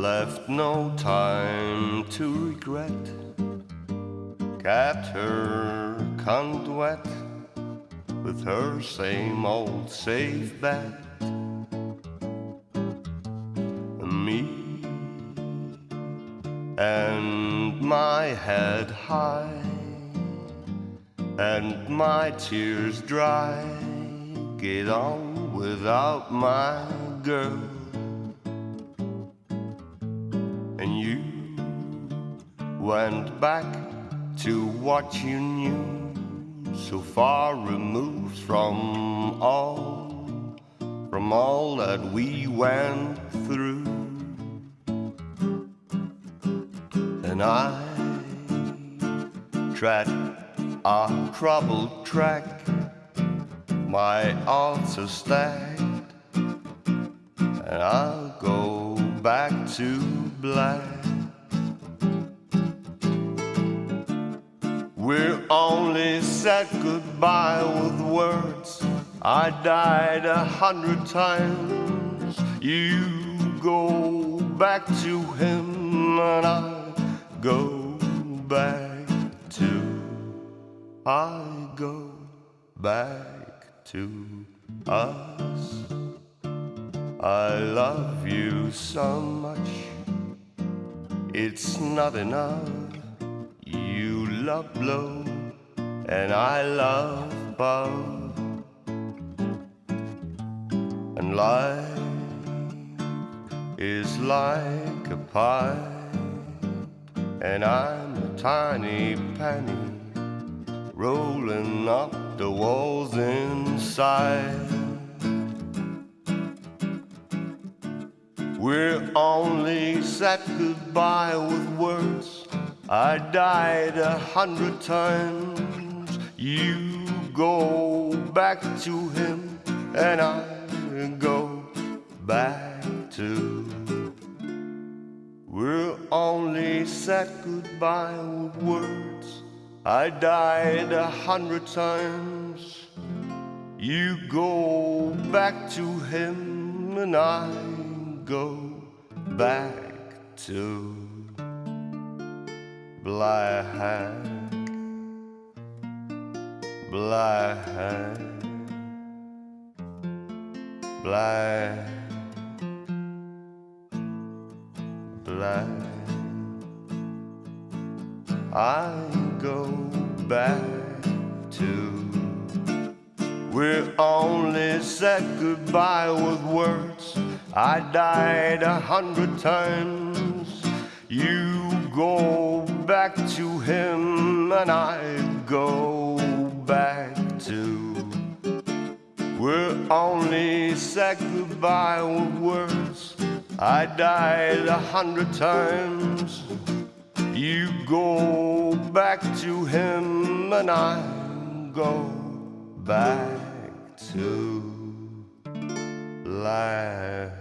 left no time to regret. Kept her wet with her same old safe bet. Me and my head high and my tears dry. Get on without my girl. Went back to what you knew, so far removed from all, from all that we went through. And I tread a troubled track, my odds are stacked, and I'll go back to black. Said goodbye with words. I died a hundred times. You go back to him, and I go back to. I go back to us. I love you so much, it's not enough. You love blow, and I love above. And life is like a pie, and I'm a tiny penny rolling up the walls inside. We're only said goodbye with words. I died a hundred times. You go back to him, and I go back to. We're only said goodbye with words. I died a hundred times. You go back to him, and I go back to black, black, black, black. I go back to. We're only said goodbye with words. I died a hundred times. You go back to him, and I go back to. We're only said goodbye with words. I died a hundred times. You go back to him, and I go back to life.